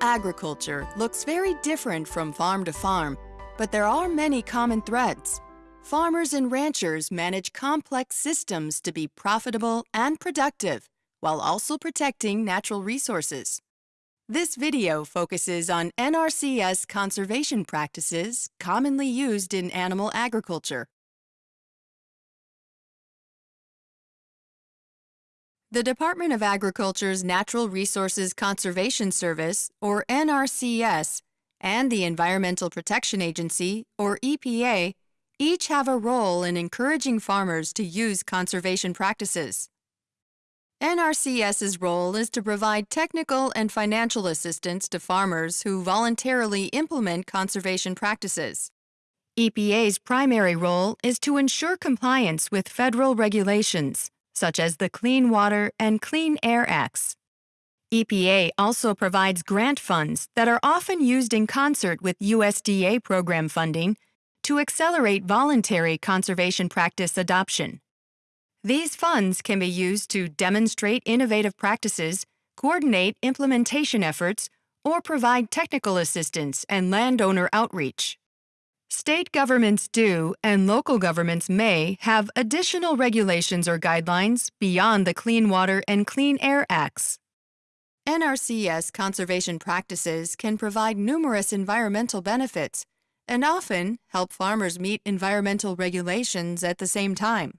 agriculture looks very different from farm to farm, but there are many common threads. Farmers and ranchers manage complex systems to be profitable and productive, while also protecting natural resources. This video focuses on NRCS conservation practices commonly used in animal agriculture. The Department of Agriculture's Natural Resources Conservation Service, or NRCS, and the Environmental Protection Agency, or EPA, each have a role in encouraging farmers to use conservation practices. NRCS's role is to provide technical and financial assistance to farmers who voluntarily implement conservation practices. EPA's primary role is to ensure compliance with federal regulations, such as the Clean Water and Clean Air Acts. EPA also provides grant funds that are often used in concert with USDA program funding to accelerate voluntary conservation practice adoption. These funds can be used to demonstrate innovative practices, coordinate implementation efforts, or provide technical assistance and landowner outreach. State governments do, and local governments may, have additional regulations or guidelines beyond the Clean Water and Clean Air Acts. NRCS conservation practices can provide numerous environmental benefits and often help farmers meet environmental regulations at the same time.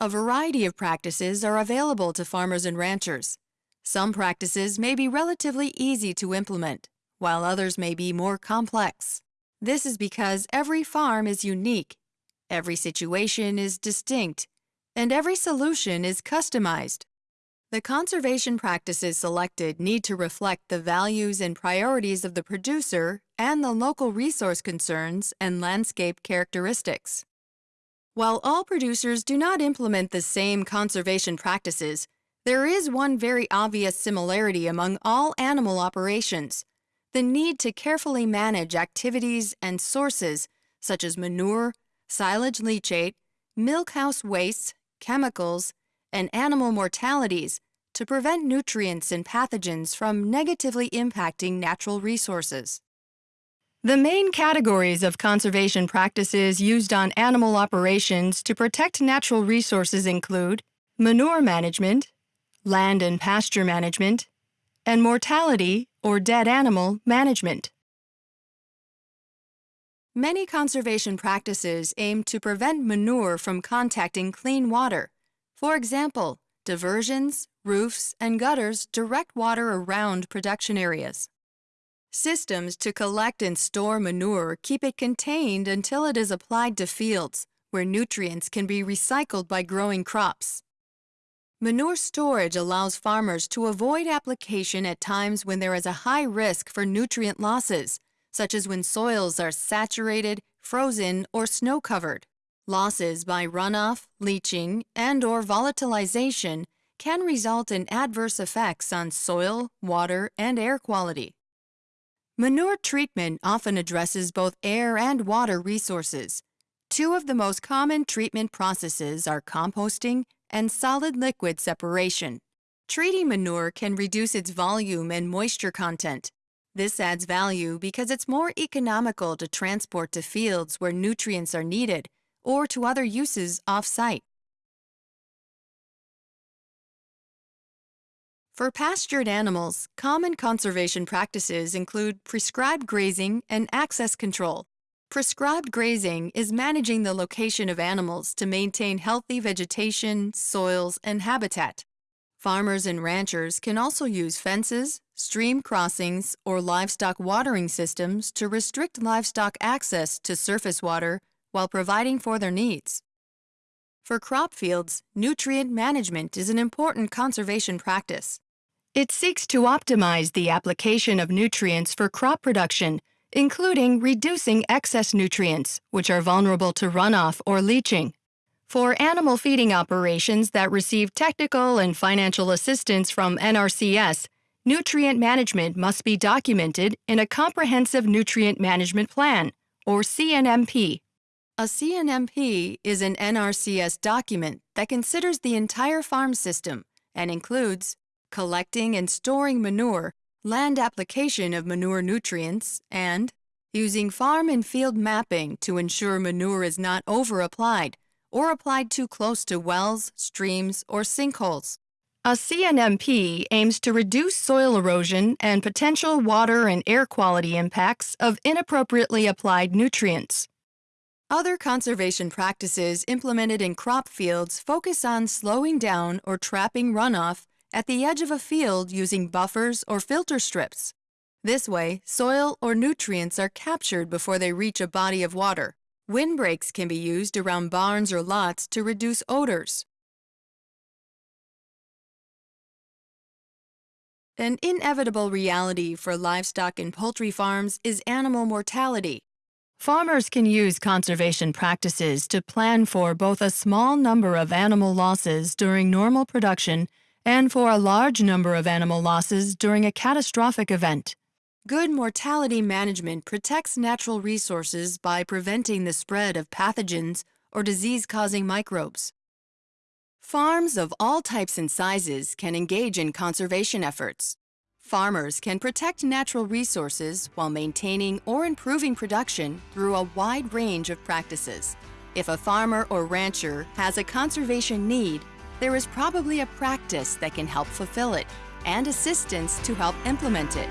A variety of practices are available to farmers and ranchers. Some practices may be relatively easy to implement, while others may be more complex. This is because every farm is unique, every situation is distinct, and every solution is customized. The conservation practices selected need to reflect the values and priorities of the producer and the local resource concerns and landscape characteristics. While all producers do not implement the same conservation practices, there is one very obvious similarity among all animal operations, the need to carefully manage activities and sources such as manure, silage leachate, milkhouse wastes, chemicals, and animal mortalities to prevent nutrients and pathogens from negatively impacting natural resources. The main categories of conservation practices used on animal operations to protect natural resources include manure management, land and pasture management, and mortality or dead animal management. Many conservation practices aim to prevent manure from contacting clean water. For example, diversions, roofs, and gutters direct water around production areas. Systems to collect and store manure keep it contained until it is applied to fields, where nutrients can be recycled by growing crops. Manure storage allows farmers to avoid application at times when there is a high risk for nutrient losses, such as when soils are saturated, frozen, or snow-covered. Losses by runoff, leaching, and or volatilization can result in adverse effects on soil, water, and air quality. Manure treatment often addresses both air and water resources. Two of the most common treatment processes are composting and solid-liquid separation. Treating manure can reduce its volume and moisture content. This adds value because it's more economical to transport to fields where nutrients are needed or to other uses off-site. For pastured animals, common conservation practices include prescribed grazing and access control. Prescribed grazing is managing the location of animals to maintain healthy vegetation, soils, and habitat. Farmers and ranchers can also use fences, stream crossings, or livestock watering systems to restrict livestock access to surface water while providing for their needs. For crop fields, nutrient management is an important conservation practice. It seeks to optimize the application of nutrients for crop production including reducing excess nutrients, which are vulnerable to runoff or leaching. For animal feeding operations that receive technical and financial assistance from NRCS, nutrient management must be documented in a Comprehensive Nutrient Management Plan, or CNMP. A CNMP is an NRCS document that considers the entire farm system and includes collecting and storing manure land application of manure nutrients, and using farm and field mapping to ensure manure is not over-applied or applied too close to wells, streams, or sinkholes. A CNMP aims to reduce soil erosion and potential water and air quality impacts of inappropriately applied nutrients. Other conservation practices implemented in crop fields focus on slowing down or trapping runoff at the edge of a field using buffers or filter strips. This way, soil or nutrients are captured before they reach a body of water. Windbreaks can be used around barns or lots to reduce odors. An inevitable reality for livestock and poultry farms is animal mortality. Farmers can use conservation practices to plan for both a small number of animal losses during normal production and for a large number of animal losses during a catastrophic event. Good mortality management protects natural resources by preventing the spread of pathogens or disease-causing microbes. Farms of all types and sizes can engage in conservation efforts. Farmers can protect natural resources while maintaining or improving production through a wide range of practices. If a farmer or rancher has a conservation need, there is probably a practice that can help fulfill it and assistance to help implement it.